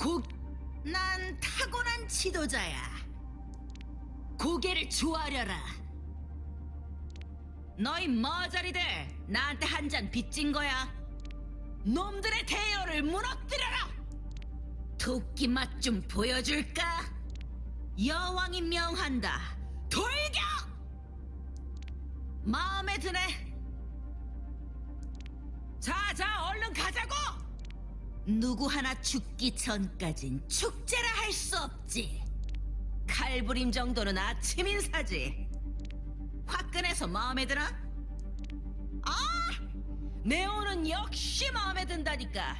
고... 난 타고난 지도자야. 고개를 조아려라. 너희 머저리들 나한테 한 잔 빚진 거야. 놈들의 대열을 무너뜨려라. 도끼 맛 좀 보여줄까? 여왕이 명한다. 돌격! 마음에 드네. 누구 하나 죽기 전까진 축제라 할 수 없지. 칼부림 정도는 아침 인사지. 화끈해서 마음에 드나? 아! 네오는 역시 마음에 든다니까.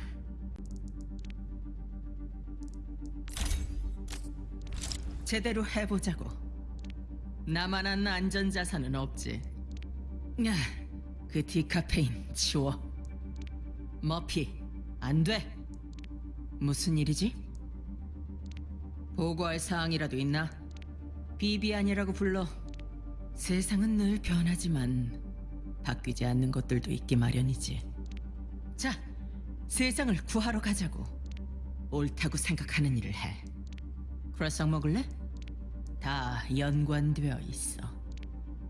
제대로 해보자고. 나만한 안전자산은 없지. 야, 그 디카페인 치워. 머피, 안 돼. 무슨 일이지? 보고할 사항이라도 있나? 비비안이라고 불러. 세상은 늘 변하지만 바뀌지 않는 것들도 있기 마련이지. 자, 세상을 구하러 가자고. 옳다고 생각하는 일을 해. 크라상 먹을래? 다 연관되어 있어.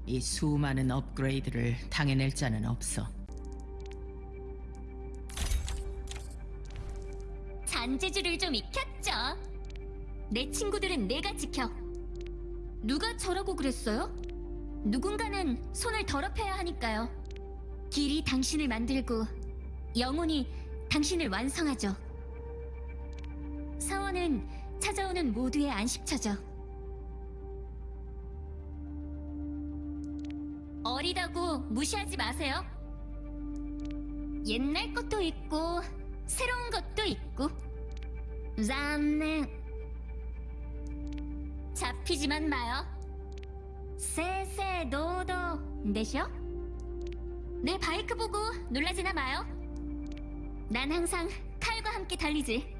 이 수많은 업그레이드를 당해낼 자는 없어. 잔재주를 좀 익혔죠. 내 친구들은 내가 지켜. 누가 저라고 그랬어요? 누군가는 손을 더럽혀야 하니까요. 길이 당신을 만들고 영혼이 당신을 완성하죠. 사원은 찾아오는 모두의 안식처죠. 어리다고 무시하지 마세요. 옛날 것도 있고 새로운 잔넨 잡히지만 마요. 세세도도 내셔 내 바이크 보고 놀라지나 마요. 난 항상 칼과 함께 달리지